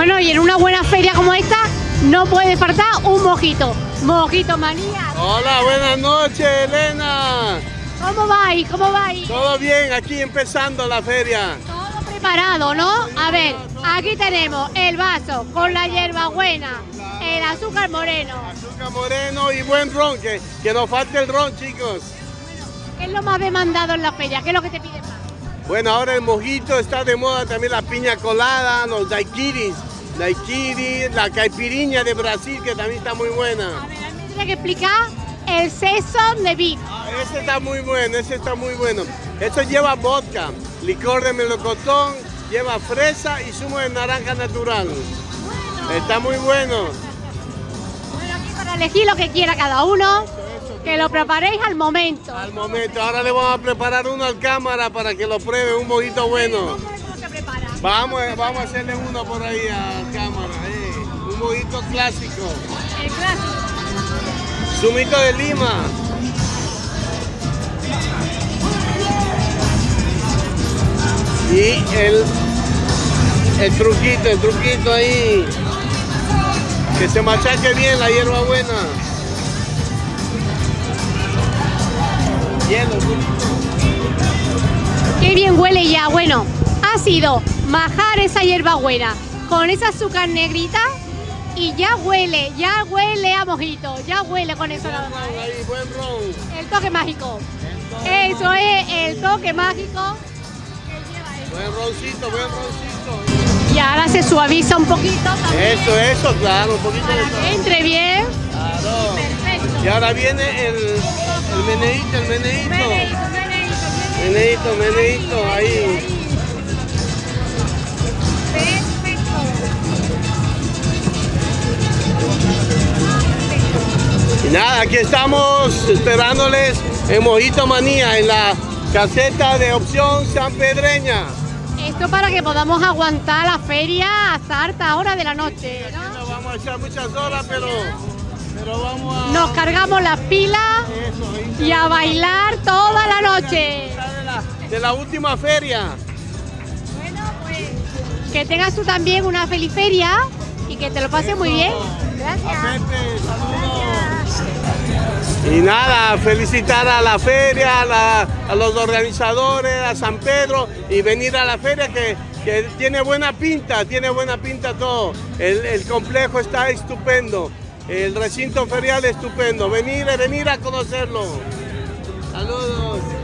Bueno, y en una buena feria como esta no puede faltar un mojito. Mojito manía. Hola, buenas noches, Elena. ¿Cómo vais? ¿Cómo vais? Todo bien, aquí empezando la feria. Todo preparado, ¿no? A ver, aquí tenemos el vaso con la hierbabuena, el azúcar moreno. Azúcar moreno y buen ron, que, que nos falte el ron, chicos. ¿Qué es lo más demandado en la feria? ¿Qué es lo que te piden más? Bueno, ahora el mojito está de moda, también la piña colada, los daiquiris, daiquiri, la caipiriña de Brasil, que también está muy buena. A ver, a mí me tiene que explicar el Saison de Beef. Ah, ese está muy bueno, ese está muy bueno. Esto lleva vodka, licor de melocotón, lleva fresa y zumo de naranja natural. Está muy bueno. Bueno, aquí para elegir lo que quiera cada uno, que lo preparéis al momento. Al momento, ahora le vamos a preparar uno al cámara para que lo pruebe, un mojito bueno. Vamos, eh, vamos a hacerle uno por ahí a cámara, eh. un mojito clásico. El clásico. Zumito de lima. Y el, el truquito, el truquito ahí. Que se machaque bien la hierba buena. Hielo, Qué bien huele ya. Bueno, sido majar esa hierbabuena con esa azúcar negrita y ya huele, ya huele a mojito, ya huele con eso nada más. ahí, buen ron. El toque mágico. Eso es el toque mágico que lleva esto. Buen roncito, buen roncito. Y ahora se suaviza un poquito también Eso, eso, claro, un poquito para que entre bien. Claro. Perfecto. Y ahora viene el, el meneíto, el meneíto. Meneíto, meneíto, Meneíto, meneíto, ahí. Perfecto. Y nada, aquí estamos esperándoles en Mojito Manía, en la caseta de opción sanpedreña. Esto para que podamos aguantar la feria hasta harta hora de la noche, ¿no? No vamos a echar muchas horas, pero, pero vamos a... Nos cargamos las pilas y a bailar toda la noche. está de la, de la última feria. Que tengas tú también una feliz feria y que te lo pases muy bien. Gracias. Y nada, felicitar a la feria, a los organizadores, a San Pedro y venir a la feria que, que tiene buena pinta, tiene buena pinta todo. El, el complejo está estupendo, el recinto ferial estupendo. Venir, venir a conocerlo. Saludos.